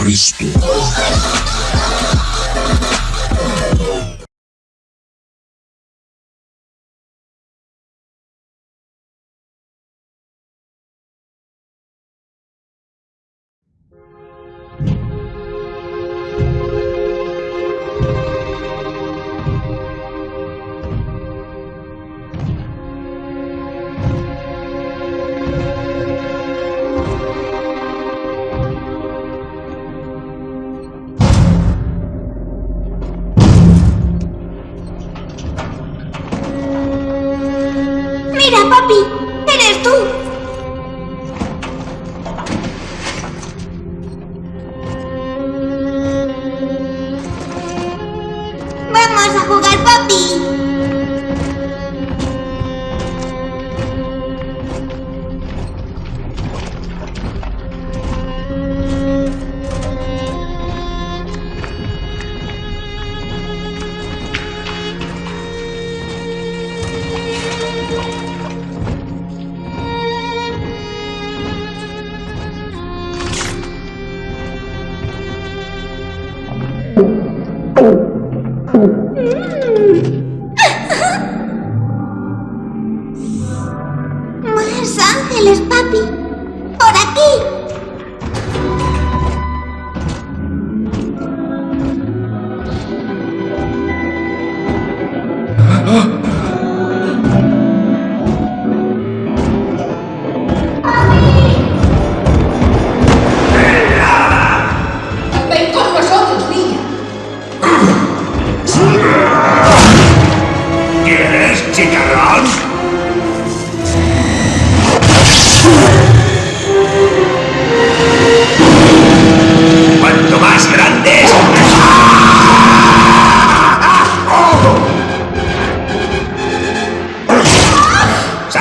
Cristo. Mira, papi,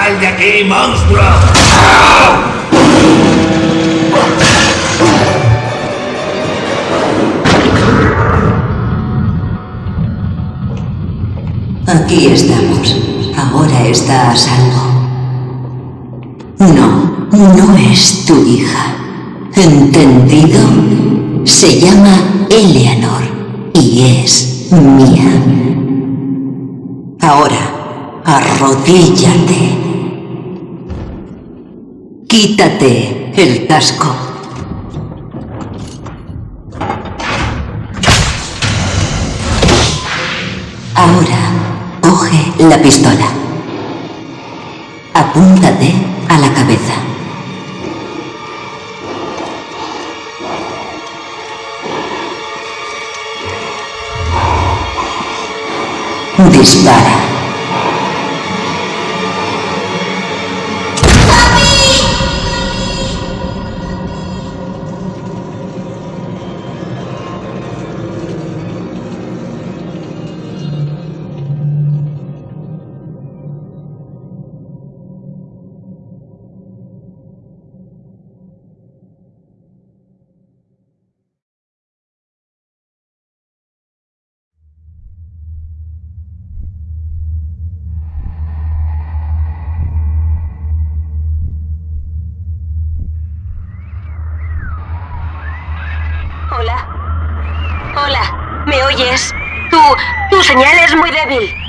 ¡Sal de aquí, monstruo! Aquí estamos. Ahora está a salvo. No, no es tu hija. ¿Entendido? Se llama Eleanor y es mía. Ahora, arrodíllate. Quítate el casco. Ahora, coge la pistola. Apúntate a la cabeza. Dispara. Hola. ¿Me oyes? Tu... tu señal es muy débil.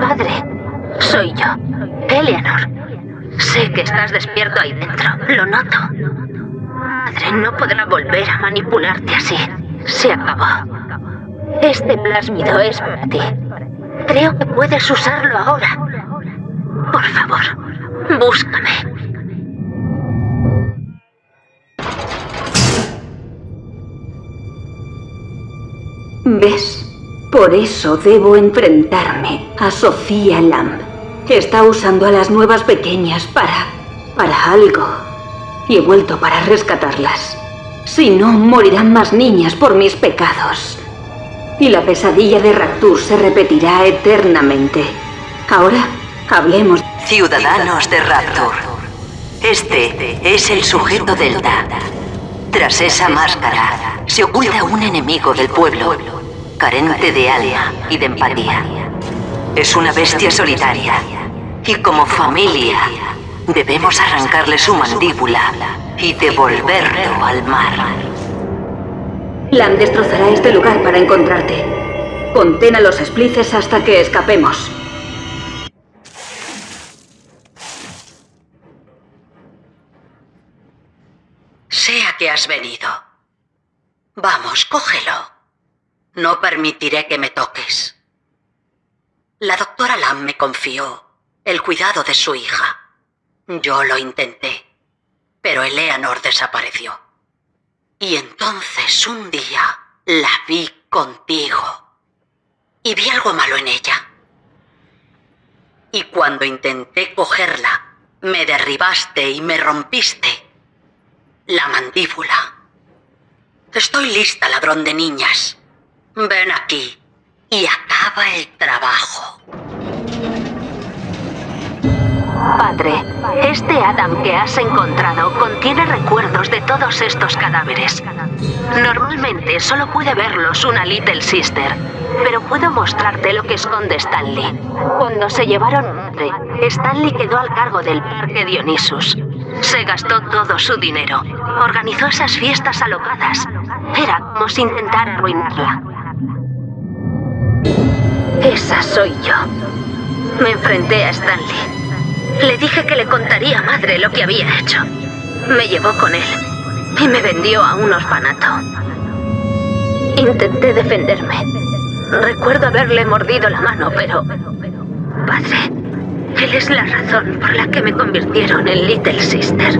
Padre, soy yo, Eleanor. Sé que estás despierto ahí dentro, lo noto. Padre, no podrá volver a manipularte así. Se acabó. Este plásmido es para ti. Creo que puedes usarlo ahora. Por favor, búscame. ¿Ves? Por eso debo enfrentarme a Sofía Lamb. Está usando a las nuevas pequeñas para... para algo. Y he vuelto para rescatarlas. Si no, morirán más niñas por mis pecados. Y la pesadilla de Rapture se repetirá eternamente. Ahora, hablemos. Ciudadanos de Rapture. Este es el sujeto Delta. Tras esa máscara se oculta un enemigo del pueblo, carente de alma y de empatía. Es una bestia solitaria y como familia debemos arrancarle su mandíbula y devolverlo al mar. Lam destrozará este lugar para encontrarte. Contén a los splices hasta que escapemos. Sé a qué has venido. Vamos, cógelo. No permitiré que me toques. La doctora Lam me confió el cuidado de su hija. Yo lo intenté, pero Eleanor desapareció. Y entonces un día la vi contigo. Y vi algo malo en ella. Y cuando intenté cogerla, me derribaste y me rompiste la mandíbula. Estoy lista, ladrón de niñas. Ven aquí y acaba el trabajo. Padre, este Adam que has encontrado contiene recuerdos de todos estos cadáveres. Normalmente solo puede verlos una Little Sister, pero puedo mostrarte lo que esconde Stanley. Cuando se llevaron Stanley quedó al cargo del parque Dionysus. Se gastó todo su dinero. Organizó esas fiestas alocadas. Era como si intentara arruinarla. Esa soy yo. Me enfrenté a Stanley. Le dije que le contaría a madre lo que había hecho. Me llevó con él y me vendió a un orfanato. Intenté defenderme. Recuerdo haberle mordido la mano, pero... Padre, él es la razón por la que me convirtieron en Little Sister.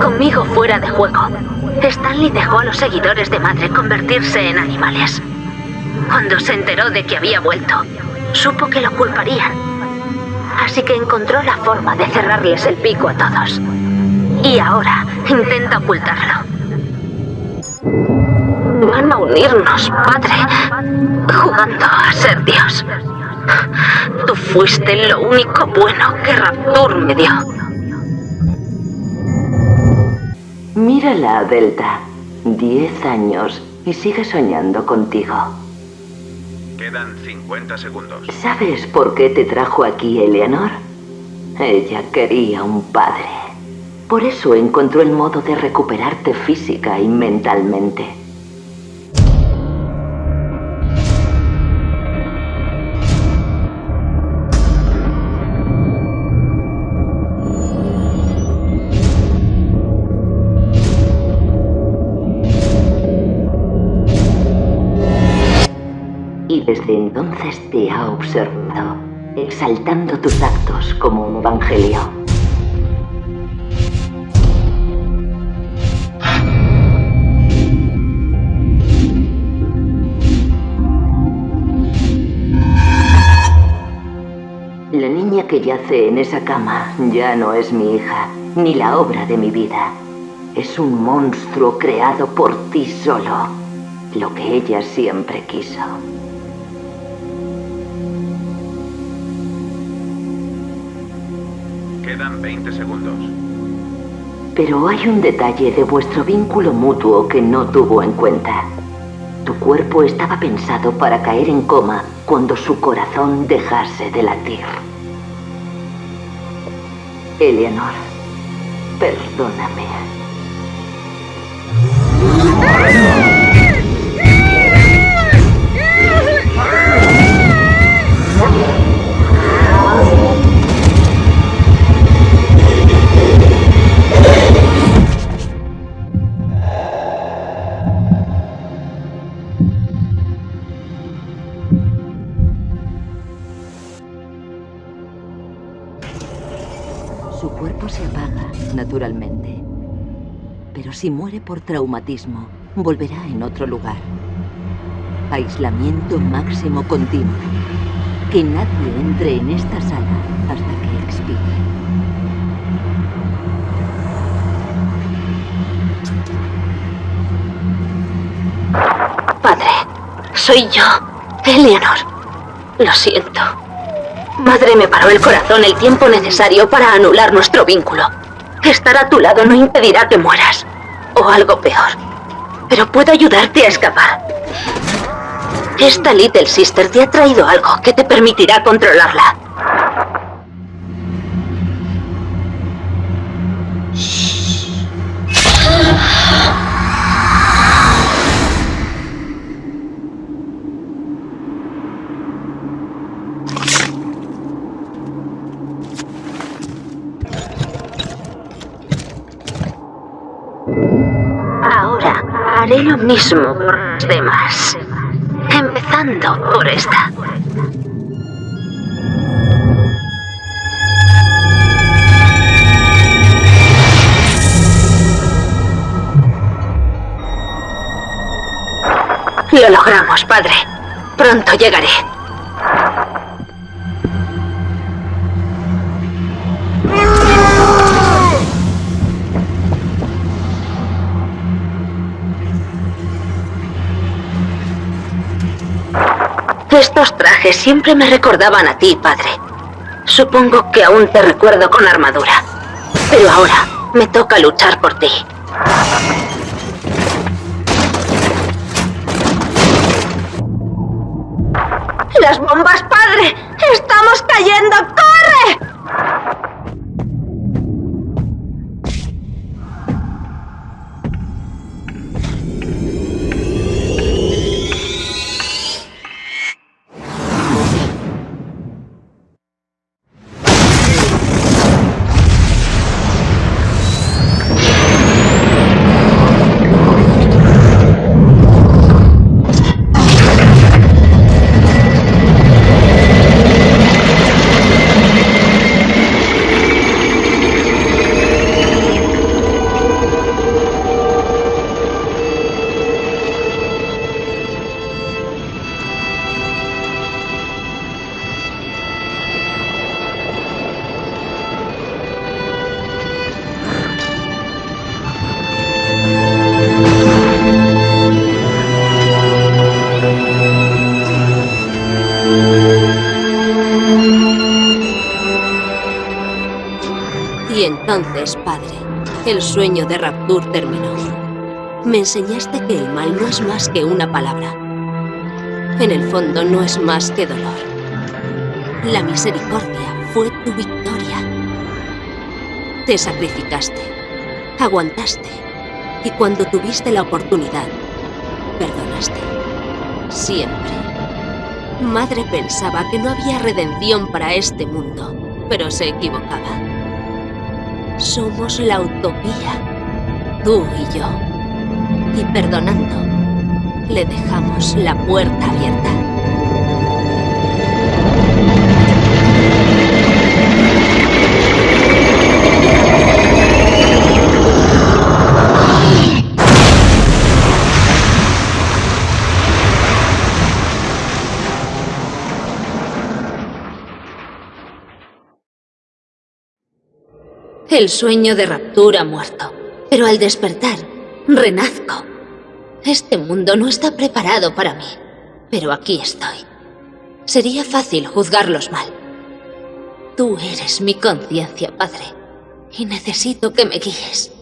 Conmigo fuera de juego. Stanley dejó a los seguidores de madre convertirse en animales. Cuando se enteró de que había vuelto, supo que lo culparían. Así que encontró la forma de cerrarles el pico a todos. Y ahora intenta ocultarlo. Van a unirnos, padre, jugando a ser Dios. Tú fuiste lo único bueno que Rapture me dio. Mírala, Delta. Diez años y sigue soñando contigo. Quedan 50 segundos. ¿Sabes por qué te trajo aquí, Eleanor? Ella quería un padre. Por eso encontró el modo de recuperarte física y mentalmente. Desde entonces te ha observado, exaltando tus actos como un evangelio. La niña que yace en esa cama ya no es mi hija, ni la obra de mi vida. Es un monstruo creado por ti solo, lo que ella siempre quiso. Quedan 20 segundos. Pero hay un detalle de vuestro vínculo mutuo que no tuvo en cuenta. Tu cuerpo estaba pensado para caer en coma cuando su corazón dejase de latir. Eleanor, perdóname. Su cuerpo se apaga, naturalmente. Pero si muere por traumatismo, volverá en otro lugar. Aislamiento máximo continuo. Que nadie entre en esta sala hasta que expire. Padre, soy yo, Eleanor. Lo siento. Madre me paró el corazón el tiempo necesario para anular nuestro vínculo. Estar a tu lado no impedirá que mueras. O algo peor. Pero puedo ayudarte a escapar. Esta Little Sister te ha traído algo que te permitirá controlarla. Haré lo mismo por los demás. Empezando por esta. Lo logramos, padre. Pronto llegaré. Siempre me recordaban a ti, padre. Supongo que aún te recuerdo con armadura. Pero ahora me toca luchar por ti. ¡Las bombas, padre! ¡Estamos cayendo! El sueño de Rapture terminó. Me enseñaste que el mal no es más que una palabra. En el fondo no es más que dolor. La misericordia fue tu victoria. Te sacrificaste, aguantaste, y cuando tuviste la oportunidad, perdonaste. Siempre. Madre pensaba que no había redención para este mundo, pero se equivocaba. Somos la utopía, tú y yo. Y perdonando, le dejamos la puerta abierta. El sueño de raptura muerto, pero al despertar, renazco. Este mundo no está preparado para mí, pero aquí estoy. Sería fácil juzgarlos mal. Tú eres mi conciencia, Padre, y necesito que me guíes.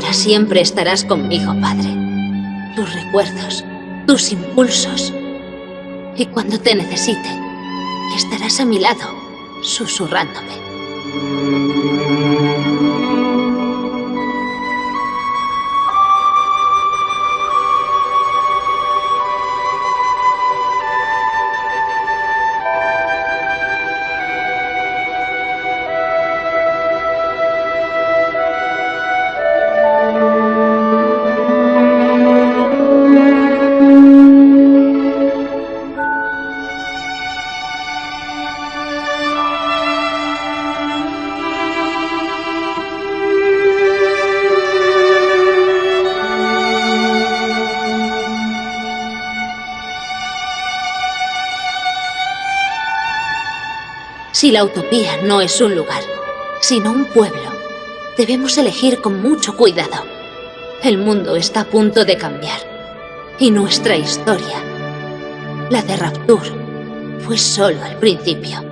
Ahora siempre estarás conmigo, padre. Tus recuerdos, tus impulsos. Y cuando te necesite, estarás a mi lado, susurrándome. Si la utopía no es un lugar, sino un pueblo, debemos elegir con mucho cuidado. El mundo está a punto de cambiar. Y nuestra historia, la de Rapture, fue solo el principio.